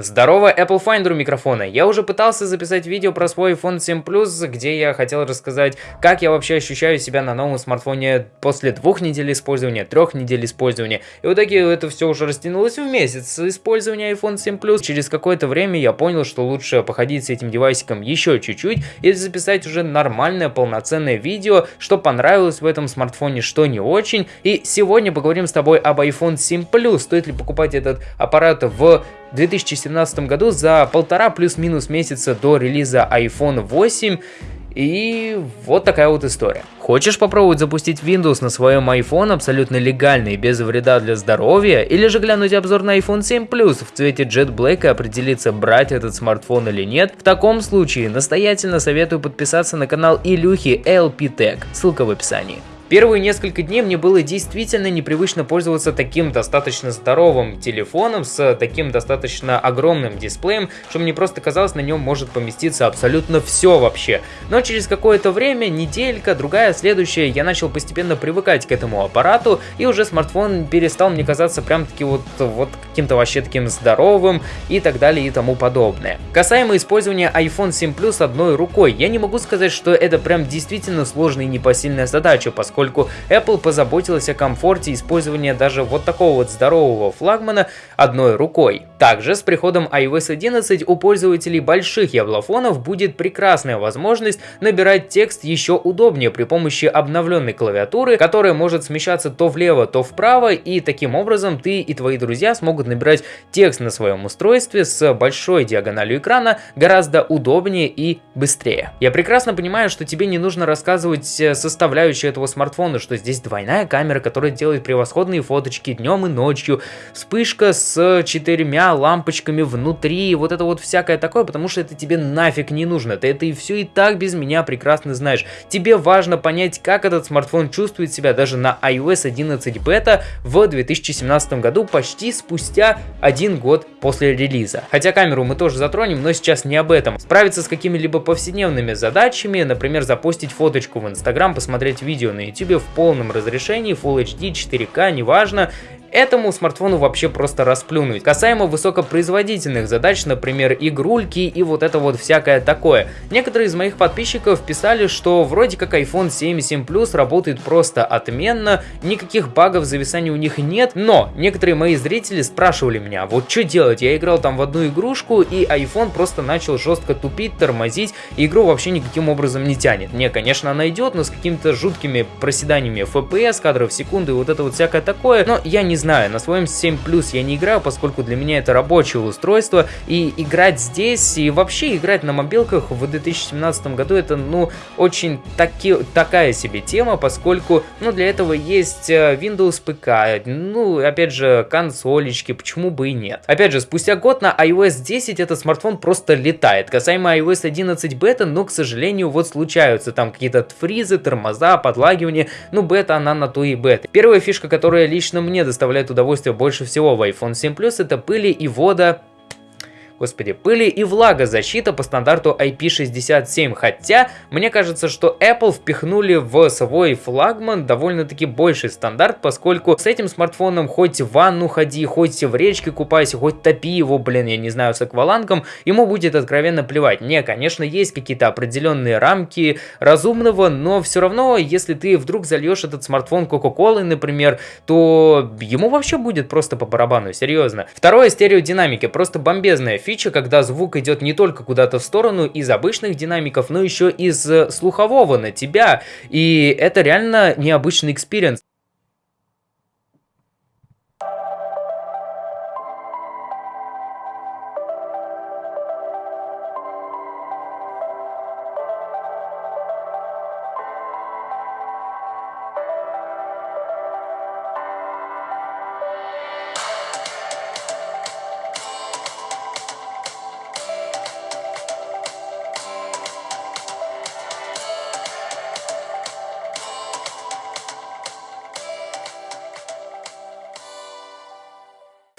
Здорово, Apple Finder у микрофона. Я уже пытался записать видео про свой iPhone 7 Plus, где я хотел рассказать, как я вообще ощущаю себя на новом смартфоне после двух недель использования, трех недель использования. И в итоге это все уже растянулось в месяц использования iPhone 7 Plus. Через какое-то время я понял, что лучше походить с этим девайсиком еще чуть-чуть и записать уже нормальное полноценное видео, что понравилось в этом смартфоне, что не очень. И сегодня поговорим с тобой об iPhone 7 Plus. Стоит ли покупать этот аппарат в 2017 году за полтора плюс-минус месяца до релиза iPhone 8. И вот такая вот история. Хочешь попробовать запустить Windows на своем iPhone абсолютно легально и без вреда для здоровья? Или же глянуть обзор на iPhone 7 Plus в цвете Jet Black и определиться, брать этот смартфон или нет? В таком случае настоятельно советую подписаться на канал Илюхи LP Tech, ссылка в описании. Первые несколько дней мне было действительно непривычно пользоваться таким достаточно здоровым телефоном с таким достаточно огромным дисплеем, что мне просто казалось, на нем может поместиться абсолютно все вообще. Но через какое-то время, неделька, другая, следующая, я начал постепенно привыкать к этому аппарату, и уже смартфон перестал мне казаться прям таки вот, вот каким-то вообще таким здоровым и так далее и тому подобное. Касаемо использования iPhone 7 Plus одной рукой, я не могу сказать, что это прям действительно сложная и непосильная задача, поскольку поскольку Apple позаботилась о комфорте использования даже вот такого вот здорового флагмана одной рукой. Также с приходом iOS 11 у пользователей больших яблофонов будет прекрасная возможность набирать текст еще удобнее при помощи обновленной клавиатуры, которая может смещаться то влево, то вправо, и таким образом ты и твои друзья смогут набирать текст на своем устройстве с большой диагональю экрана гораздо удобнее и быстрее. Я прекрасно понимаю, что тебе не нужно рассказывать э, составляющие этого смартфона смартфона, что здесь двойная камера, которая делает превосходные фоточки днем и ночью, вспышка с четырьмя лампочками внутри, вот это вот всякое такое, потому что это тебе нафиг не нужно, ты это и все и так без меня прекрасно знаешь. Тебе важно понять, как этот смартфон чувствует себя даже на iOS 11 бета в 2017 году, почти спустя один год после релиза. Хотя камеру мы тоже затронем, но сейчас не об этом. Справиться с какими-либо повседневными задачами, например, запустить фоточку в Инстаграм, посмотреть видео на YouTube, YouTube в полном разрешении, Full HD, 4К, неважно, Этому смартфону вообще просто расплюнуть. Касаемо высокопроизводительных задач, например, игрульки и вот это вот всякое такое. Некоторые из моих подписчиков писали, что вроде как iPhone 7 и 7 Plus работает просто отменно, никаких багов зависания у них нет, но некоторые мои зрители спрашивали меня, вот что делать, я играл там в одну игрушку и iPhone просто начал жестко тупить, тормозить, и игру вообще никаким образом не тянет. Не, конечно, она идет, но с какими-то жуткими проседаниями FPS, кадров в секунду и вот это вот всякое такое, но я не знаю, на своем 7 Plus я не играю, поскольку для меня это рабочее устройство, и играть здесь, и вообще играть на мобилках в 2017 году, это, ну, очень таки, такая себе тема, поскольку, ну, для этого есть э, Windows ПК, ну, опять же, консолечки, почему бы и нет. Опять же, спустя год на iOS 10 этот смартфон просто летает. Касаемо iOS 11 бета, но, к сожалению, вот случаются там какие-то фризы, тормоза, подлагивания, ну, бета она на то и бета. Первая фишка, которая лично мне доставляет доставляет удовольствие больше всего в iPhone 7 Plus, это пыли и вода господи, пыли и влагозащита по стандарту IP67, хотя мне кажется, что Apple впихнули в свой флагман довольно-таки больший стандарт, поскольку с этим смартфоном хоть в ванну ходи, хоть в речке купайся, хоть топи его, блин, я не знаю, с аквалангом, ему будет откровенно плевать. Не, конечно, есть какие-то определенные рамки разумного, но все равно, если ты вдруг зальешь этот смартфон Кока-Колой, например, то ему вообще будет просто по барабану, серьезно. Второе, стереодинамики, просто бомбезная фича, когда звук идет не только куда-то в сторону из обычных динамиков, но еще из э, слухового на тебя. И это реально необычный экспириенс.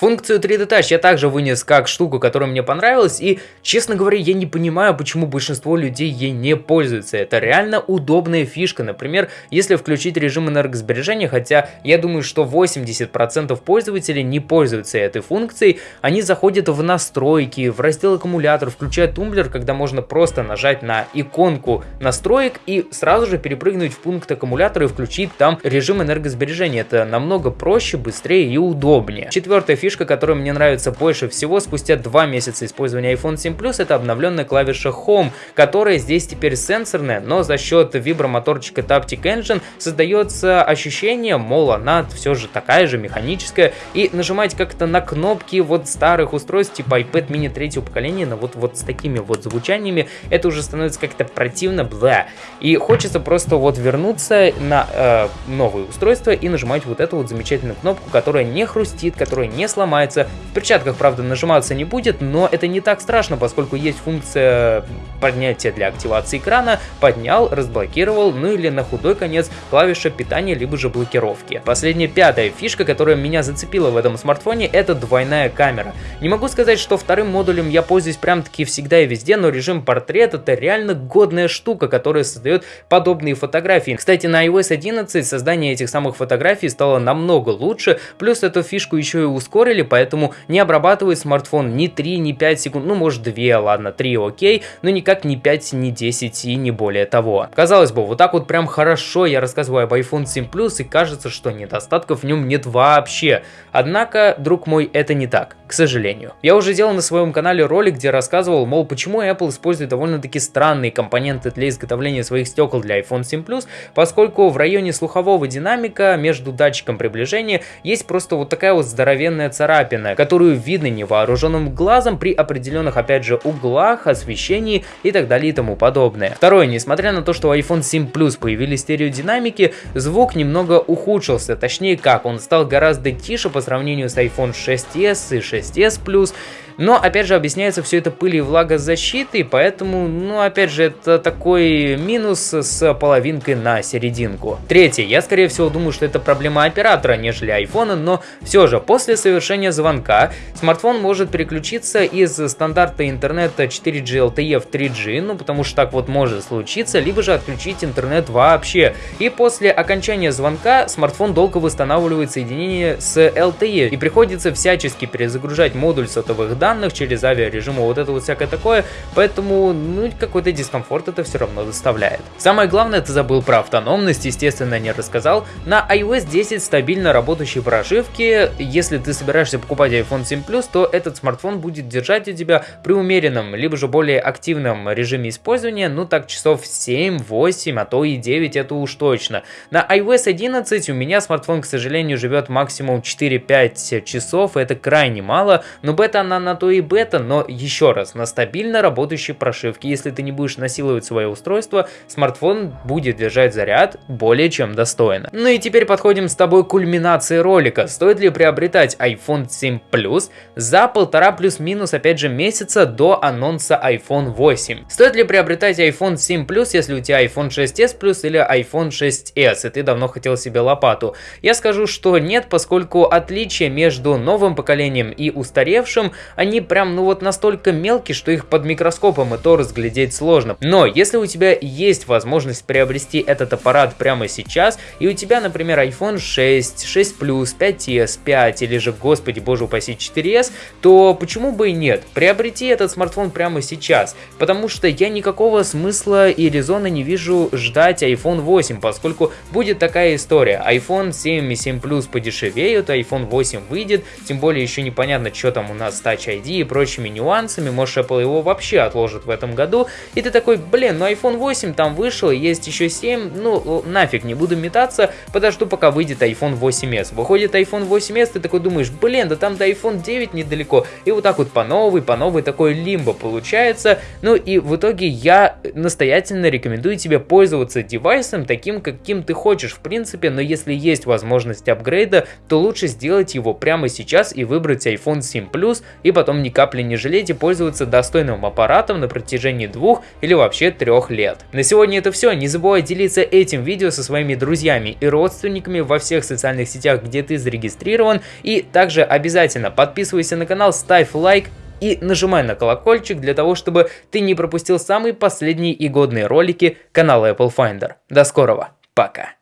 Функцию 3D Touch я также вынес как штуку, которая мне понравилась, и, честно говоря, я не понимаю, почему большинство людей ей не пользуются. Это реально удобная фишка. Например, если включить режим энергосбережения, хотя я думаю, что 80% пользователей не пользуются этой функцией, они заходят в настройки, в раздел аккумулятор, включают тумблер, когда можно просто нажать на иконку настроек и сразу же перепрыгнуть в пункт аккумулятора и включить там режим энергосбережения. Это намного проще, быстрее и удобнее. Четвертая фишка, которая мне нравится больше всего спустя два месяца использования iPhone 7 Plus, это обновленная клавиша Home, которая здесь теперь сенсорная, но за счет вибромоторчика Taptic Engine создается ощущение, мол, она все же такая же механическая, и нажимать как-то на кнопки вот старых устройств типа iPad mini третьего поколения, но вот, вот с такими вот звучаниями, это уже становится как-то противно, бла. И хочется просто вот вернуться на э, новые устройства и нажимать вот эту вот замечательную кнопку, которая не хрустит, которая не сломается. В перчатках, правда, нажиматься не будет, но это не так страшно, поскольку есть функция поднятия для активации экрана, поднял, разблокировал, ну или на худой конец клавиша питания, либо же блокировки. Последняя пятая фишка, которая меня зацепила в этом смартфоне, это двойная камера. Не могу сказать, что вторым модулем я пользуюсь прям таки всегда и везде, но режим портрет это реально годная штука, которая создает подобные фотографии. Кстати, на iOS 11 создание этих самых фотографий стало намного лучше, плюс эту фишку еще и ускорили, поэтому не обрабатывает смартфон ни 3, ни 5 секунд, ну может 2, ладно, 3 окей, но никак не 5, не 10 и не более того. Казалось бы, вот так вот прям хорошо я рассказываю об iPhone 7 Plus и кажется, что недостатков в нем нет вообще. Однако, друг мой, это не так, к сожалению. Я уже делал на своем канале ролик, где рассказывал, мол, почему Apple использует довольно-таки странные компоненты для изготовления своих стекол для iPhone 7 Plus, поскольку в районе слухового динамика между датчиком приближения есть просто вот такая вот здоровенная царапина, которую видно невооруженным глазом при определенных, опять же, углах, освещении и так далее и тому подобное. Второе, несмотря на то, что у iPhone 7 Plus появились стереодинамики, звук немного ухудшился, точнее как, он стал гораздо тише по сравнению с iPhone 6s и 6s Plus, но, опять же, объясняется все это пылью и влагозащитой, поэтому, ну, опять же, это такой минус с половинкой на серединку. Третье. Я, скорее всего, думаю, что это проблема оператора, нежели айфона, но все же, после совершения звонка, смартфон может переключиться из стандарта интернета 4G LTE в 3G, ну, потому что так вот может случиться, либо же отключить интернет вообще. И после окончания звонка смартфон долго восстанавливает соединение с LTE, и приходится всячески перезагружать модуль сотовых данных, данных, через авиарежимы, вот это вот всякое такое, поэтому, ну, какой-то дискомфорт это все равно доставляет. Самое главное, ты забыл про автономность, естественно, не рассказал. На iOS 10 стабильно работающие прошивки, если ты собираешься покупать iPhone 7 Plus, то этот смартфон будет держать у тебя при умеренном, либо же более активном режиме использования, ну так часов 7, 8, а то и 9, это уж точно. На iOS 11 у меня смартфон, к сожалению, живет максимум 4-5 часов, это крайне мало, но бета она на то и бета, но еще раз, на стабильно работающей прошивке, если ты не будешь насиловать свое устройство, смартфон будет держать заряд более чем достойно. Ну и теперь подходим с тобой к кульминации ролика. Стоит ли приобретать iPhone 7 Plus за полтора плюс-минус опять же месяца до анонса iPhone 8? Стоит ли приобретать iPhone 7 Plus, если у тебя iPhone 6s Plus или iPhone 6s, и ты давно хотел себе лопату? Я скажу, что нет, поскольку отличия между новым поколением и устаревшим, они прям, ну вот настолько мелкие, что их под микроскопом и то разглядеть сложно. Но если у тебя есть возможность приобрести этот аппарат прямо сейчас, и у тебя, например, iPhone 6, 6 Plus, 5s, 5 или же, господи, боже упаси, 4s, то почему бы и нет? Приобрети этот смартфон прямо сейчас, потому что я никакого смысла и резона не вижу ждать iPhone 8, поскольку будет такая история. iPhone 7 и 7 Plus подешевеют, iPhone 8 выйдет, тем более еще непонятно, что там у нас с Touch ID и прочими нюансами, может Apple его вообще отложит в этом году, и ты такой, блин, ну iPhone 8 там вышел, есть еще 7, ну нафиг, не буду метаться, подожду пока выйдет iPhone 8s. Выходит iPhone 8s, ты такой думаешь, блин, да там до iPhone 9 недалеко, и вот так вот по новой, по новой такой лимбо получается, ну и в итоге я настоятельно рекомендую тебе пользоваться девайсом таким, каким ты хочешь в принципе, но если есть возможность апгрейда, то лучше сделать его прямо сейчас и выбрать iPhone 7 Plus и потом ни капли не жалеть и пользоваться достойным аппаратом на протяжении двух или вообще трех лет. На сегодня это все. Не забывай делиться этим видео со своими друзьями и родственниками во всех социальных сетях, где ты зарегистрирован. И также обязательно подписывайся на канал, ставь лайк, и нажимай на колокольчик для того, чтобы ты не пропустил самые последние и годные ролики канала Apple Finder. До скорого, пока!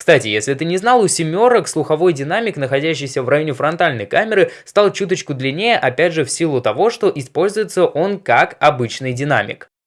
Кстати, если ты не знал, у семерок слуховой динамик, находящийся в районе фронтальной камеры, стал чуточку длиннее, опять же в силу того, что используется он как обычный динамик.